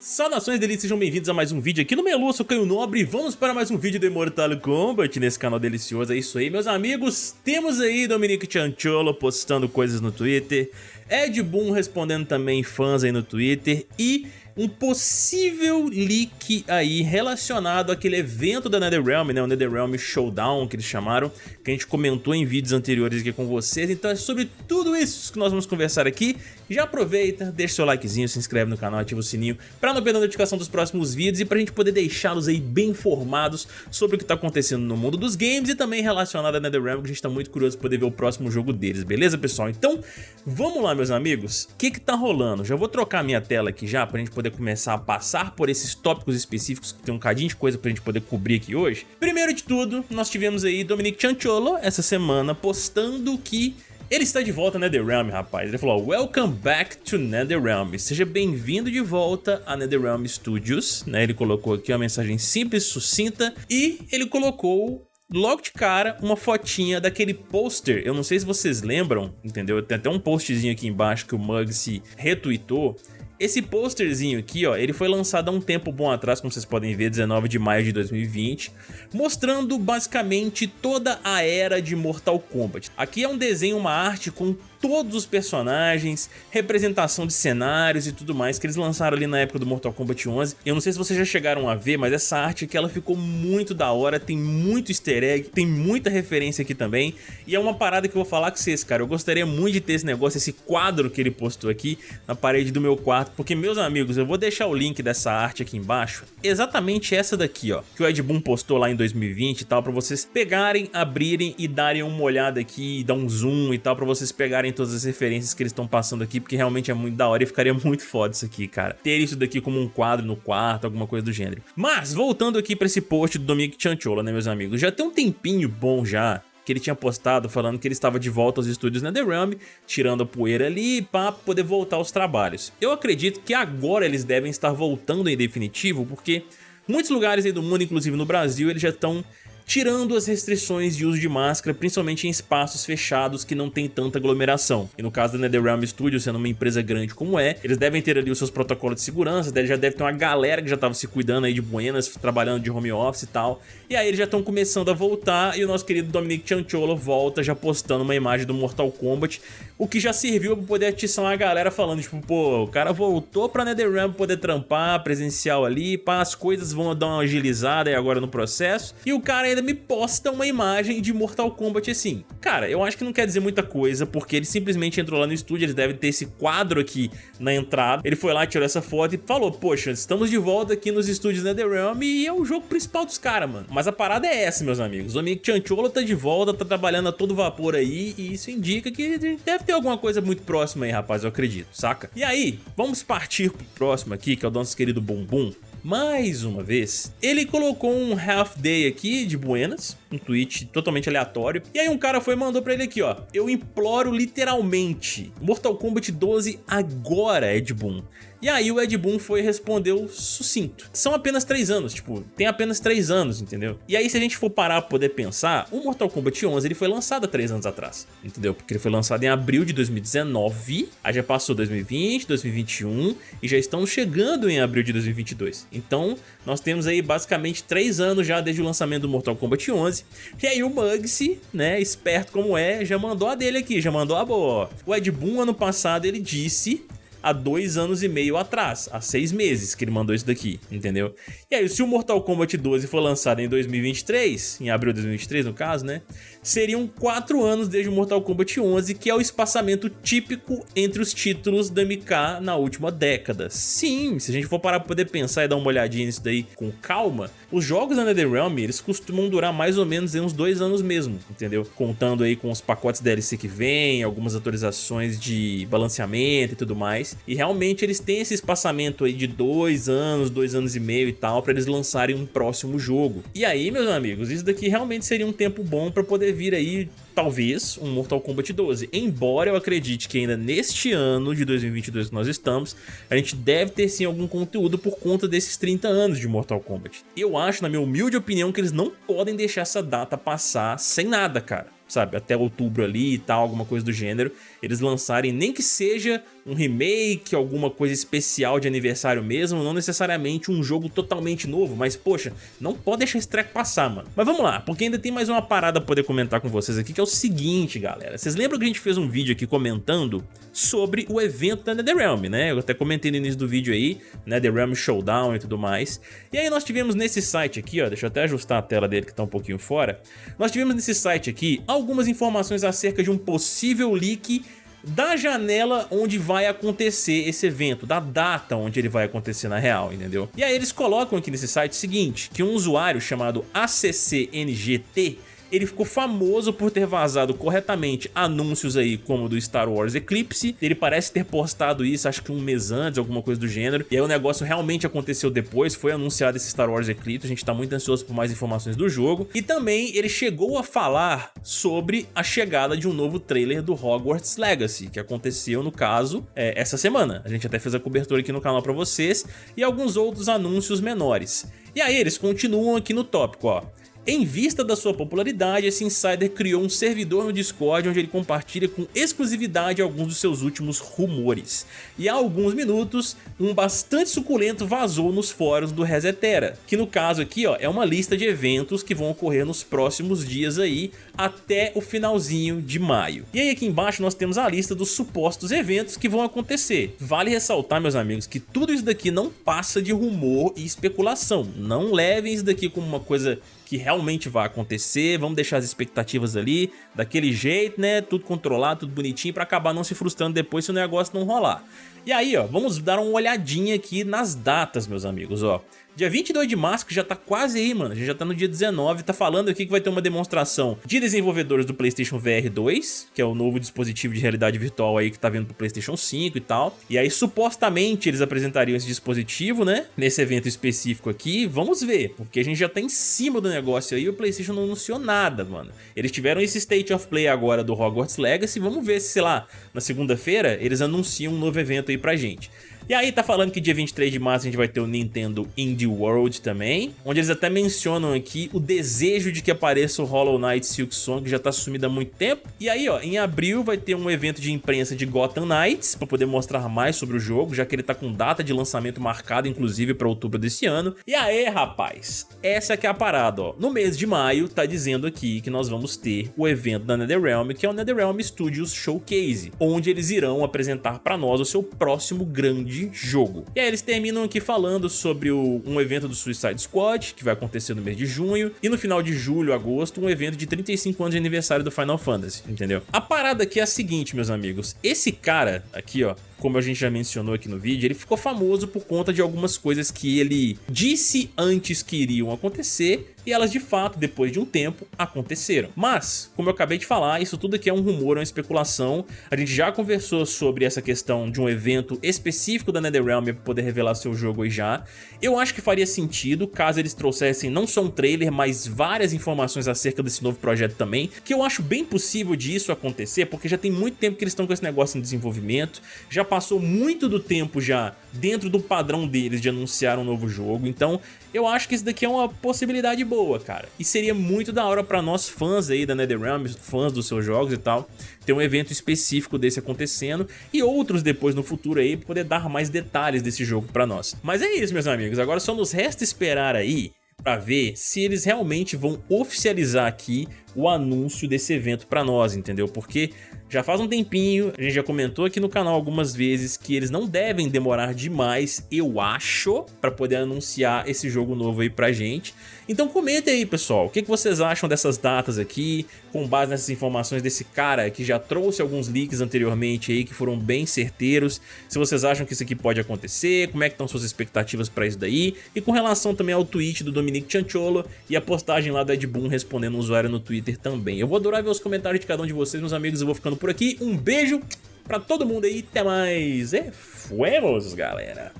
Saudações delícias, sejam bem-vindos a mais um vídeo aqui no Melu, eu sou Caio Nobre e vamos para mais um vídeo de Mortal Kombat nesse canal delicioso, é isso aí meus amigos, temos aí Dominique Chancholo postando coisas no Twitter, Ed Boon respondendo também fãs aí no Twitter e um possível leak aí relacionado àquele evento da NetherRealm, né, o NetherRealm Showdown que eles chamaram, que a gente comentou em vídeos anteriores aqui com vocês, então é sobre tudo isso que nós vamos conversar aqui, já aproveita, deixa seu likezinho, se inscreve no canal, ativa o sininho para não perder a notificação dos próximos vídeos e pra gente poder deixá-los aí bem informados sobre o que tá acontecendo no mundo dos games e também relacionado a NetherRealm, que a gente tá muito curioso pra poder ver o próximo jogo deles, beleza pessoal? Então, vamos lá meus amigos, o que que tá rolando? Já vou trocar minha tela aqui já pra gente poder começar a passar por esses tópicos específicos que tem um cadinho de coisa pra gente poder cobrir aqui hoje. Primeiro de tudo, nós tivemos aí Dominic Chancholo essa semana postando que ele está de volta a NetherRealm, rapaz. Ele falou, Welcome back to NetherRealm. Seja bem-vindo de volta a NetherRealm Studios. Né? Ele colocou aqui uma mensagem simples, sucinta. E ele colocou logo de cara uma fotinha daquele pôster, eu não sei se vocês lembram, entendeu? Tem até um postzinho aqui embaixo que o Muggsy retweetou, esse posterzinho aqui, ó, ele foi lançado há um tempo bom atrás, como vocês podem ver, 19 de maio de 2020, mostrando basicamente toda a era de Mortal Kombat. Aqui é um desenho, uma arte com todos os personagens, representação de cenários e tudo mais que eles lançaram ali na época do Mortal Kombat 11. Eu não sei se vocês já chegaram a ver, mas essa arte aqui ela ficou muito da hora, tem muito easter egg, tem muita referência aqui também, e é uma parada que eu vou falar com vocês, cara, eu gostaria muito de ter esse negócio, esse quadro que ele postou aqui na parede do meu quarto, porque meus amigos, eu vou deixar o link dessa arte aqui embaixo, exatamente essa daqui, ó, que o Ed Boon postou lá em 2020 e tal, pra vocês pegarem, abrirem e darem uma olhada aqui, dar um zoom e tal, pra vocês pegarem todas as referências que eles estão passando aqui, porque realmente é muito da hora e ficaria muito foda isso aqui, cara. Ter isso daqui como um quadro no quarto, alguma coisa do gênero. Mas, voltando aqui pra esse post do Dominic Chanchola, né, meus amigos? Já tem um tempinho bom já que ele tinha postado falando que ele estava de volta aos estúdios NetherRealm, tirando a poeira ali para poder voltar aos trabalhos. Eu acredito que agora eles devem estar voltando em definitivo, porque muitos lugares aí do mundo, inclusive no Brasil, eles já estão tirando as restrições de uso de máscara, principalmente em espaços fechados que não tem tanta aglomeração. E no caso da NetherRealm Studios, sendo uma empresa grande como é, eles devem ter ali os seus protocolos de segurança, já deve ter uma galera que já estava se cuidando aí de buenas, trabalhando de home office e tal. E aí eles já estão começando a voltar e o nosso querido Dominic Chancholo volta já postando uma imagem do Mortal Kombat, o que já serviu para poder atiçar uma galera falando, tipo, pô, o cara voltou pra NetherRealm poder trampar presencial ali, pá, as coisas vão dar uma agilizada aí agora no processo, e o cara ainda ainda me posta uma imagem de Mortal Kombat assim. Cara, eu acho que não quer dizer muita coisa, porque ele simplesmente entrou lá no estúdio, eles devem ter esse quadro aqui na entrada. Ele foi lá, tirou essa foto e falou, poxa, estamos de volta aqui nos estúdios NetherRealm e é o jogo principal dos caras, mano. Mas a parada é essa, meus amigos. O amigo Chancholo tá de volta, tá trabalhando a todo vapor aí e isso indica que deve ter alguma coisa muito próxima aí, rapaz, eu acredito, saca? E aí, vamos partir pro próximo aqui, que é o nosso querido Bumbum mais uma vez, ele colocou um half day aqui de buenas, um tweet totalmente aleatório, e aí um cara foi e mandou pra ele aqui, ó, eu imploro literalmente, Mortal Kombat 12 agora, Ed Boon. E aí o Ed Boon foi e respondeu sucinto. São apenas 3 anos, tipo, tem apenas 3 anos, entendeu? E aí se a gente for parar pra poder pensar, o Mortal Kombat 11 ele foi lançado há 3 anos atrás, entendeu? Porque ele foi lançado em abril de 2019, aí já passou 2020, 2021 e já estamos chegando em abril de 2022. Então nós temos aí basicamente 3 anos já desde o lançamento do Mortal Kombat 11. E aí o Muggsy, né, esperto como é, já mandou a dele aqui, já mandou a boa. O Ed Boon ano passado ele disse há dois anos e meio atrás, há seis meses que ele mandou isso daqui, entendeu? E aí, se o Mortal Kombat 12 for lançado em 2023, em abril de 2023 no caso, né? Seriam quatro anos desde o Mortal Kombat 11, que é o espaçamento típico entre os títulos da MK na última década. Sim, se a gente for parar pra poder pensar e dar uma olhadinha nisso daí com calma, os jogos da NetherRealm, eles costumam durar mais ou menos uns dois anos mesmo, entendeu? Contando aí com os pacotes DLC que vem, algumas atualizações de balanceamento e tudo mais mais. E realmente eles têm esse espaçamento aí de dois anos, dois anos e meio e tal, para eles lançarem um próximo jogo. E aí, meus amigos, isso daqui realmente seria um tempo bom para poder vir aí talvez um Mortal Kombat 12. Embora eu acredite que ainda neste ano de 2022 que nós estamos, a gente deve ter sim algum conteúdo por conta desses 30 anos de Mortal Kombat. Eu acho, na minha humilde opinião, que eles não podem deixar essa data passar sem nada, cara sabe, até outubro ali e tal, alguma coisa do gênero, eles lançarem nem que seja um remake, alguma coisa especial de aniversário mesmo, não necessariamente um jogo totalmente novo, mas poxa, não pode deixar esse treco passar, mano. Mas vamos lá, porque ainda tem mais uma parada pra poder comentar com vocês aqui, que é o seguinte, galera. Vocês lembram que a gente fez um vídeo aqui comentando sobre o evento da NetherRealm, né? Eu até comentei no início do vídeo aí, NetherRealm Showdown e tudo mais. E aí nós tivemos nesse site aqui, ó, deixa eu até ajustar a tela dele que tá um pouquinho fora. Nós tivemos nesse site aqui algumas informações acerca de um possível leak da janela onde vai acontecer esse evento, da data onde ele vai acontecer na real, entendeu? E aí eles colocam aqui nesse site o seguinte, que um usuário chamado ACCNGT ele ficou famoso por ter vazado corretamente anúncios aí como do Star Wars Eclipse, ele parece ter postado isso acho que um mês antes, alguma coisa do gênero, e aí o negócio realmente aconteceu depois, foi anunciado esse Star Wars Eclipse, a gente tá muito ansioso por mais informações do jogo, e também ele chegou a falar sobre a chegada de um novo trailer do Hogwarts Legacy, que aconteceu no caso é, essa semana, a gente até fez a cobertura aqui no canal pra vocês, e alguns outros anúncios menores. E aí eles continuam aqui no tópico, ó. Em vista da sua popularidade, esse insider criou um servidor no Discord onde ele compartilha com exclusividade alguns dos seus últimos rumores. E há alguns minutos, um bastante suculento vazou nos fóruns do Resetera, que no caso aqui ó, é uma lista de eventos que vão ocorrer nos próximos dias aí, até o finalzinho de maio. E aí aqui embaixo nós temos a lista dos supostos eventos que vão acontecer. Vale ressaltar, meus amigos, que tudo isso daqui não passa de rumor e especulação. Não levem isso daqui como uma coisa que realmente vai acontecer, vamos deixar as expectativas ali, daquele jeito, né, tudo controlado, tudo bonitinho, pra acabar não se frustrando depois se o negócio não rolar. E aí, ó, vamos dar uma olhadinha aqui nas datas, meus amigos, ó. Dia 22 de março, que já tá quase aí, mano. A gente já tá no dia 19, tá falando aqui que vai ter uma demonstração de desenvolvedores do PlayStation VR 2, que é o novo dispositivo de realidade virtual aí que tá vindo pro PlayStation 5 e tal. E aí, supostamente, eles apresentariam esse dispositivo, né? Nesse evento específico aqui. Vamos ver, porque a gente já tá em cima do negócio aí e o PlayStation não anunciou nada, mano. Eles tiveram esse State of Play agora do Hogwarts Legacy. Vamos ver se, sei lá, na segunda-feira eles anunciam um novo evento aí pra gente. E aí tá falando que dia 23 de março a gente vai ter o Nintendo Indie World também, onde eles até mencionam aqui o desejo de que apareça o Hollow Knight Silk Song, que já tá sumido há muito tempo. E aí, ó, em abril vai ter um evento de imprensa de Gotham Knights, pra poder mostrar mais sobre o jogo, já que ele tá com data de lançamento marcada, inclusive, pra outubro desse ano. E aí, rapaz, essa que é a parada, ó. No mês de maio, tá dizendo aqui que nós vamos ter o evento da NetherRealm, que é o NetherRealm Studios Showcase, onde eles irão apresentar pra nós o seu próximo grande de jogo. E aí eles terminam aqui falando sobre o, um evento do Suicide Squad, que vai acontecer no mês de junho, e no final de julho, agosto, um evento de 35 anos de aniversário do Final Fantasy, entendeu? A parada aqui é a seguinte, meus amigos, esse cara aqui, ó, como a gente já mencionou aqui no vídeo, ele ficou famoso por conta de algumas coisas que ele disse antes que iriam acontecer e elas de fato, depois de um tempo, aconteceram. Mas, como eu acabei de falar, isso tudo aqui é um rumor, é uma especulação. A gente já conversou sobre essa questão de um evento específico da NetherRealm para poder revelar seu jogo aí já. Eu acho que faria sentido caso eles trouxessem não só um trailer, mas várias informações acerca desse novo projeto também, que eu acho bem possível disso acontecer, porque já tem muito tempo que eles estão com esse negócio em desenvolvimento, já passou muito do tempo já dentro do padrão deles de anunciar um novo jogo, então eu acho que isso daqui é uma possibilidade boa, cara. E seria muito da hora pra nós fãs aí da NetherRealm, fãs dos seus jogos e tal, ter um evento específico desse acontecendo e outros depois no futuro aí, poder dar mais detalhes desse jogo pra nós. Mas é isso, meus amigos, agora só nos resta esperar aí para ver se eles realmente vão oficializar aqui o anúncio desse evento para nós, entendeu? Porque já faz um tempinho, a gente já comentou aqui no canal algumas vezes que eles não devem demorar demais, eu acho, para poder anunciar esse jogo novo aí pra gente. Então comenta aí, pessoal, o que vocês acham dessas datas aqui, com base nessas informações desse cara que já trouxe alguns leaks anteriormente aí que foram bem certeiros. Se vocês acham que isso aqui pode acontecer, como é que estão suas expectativas para isso daí, e com relação também ao tweet do Dominique Chancholo e a postagem lá do Ed Boon respondendo um usuário no Twitter também. Eu vou adorar ver os comentários de cada um de vocês, meus amigos, eu vou ficando por aqui. Um beijo pra todo mundo aí, até mais e fuemos, galera!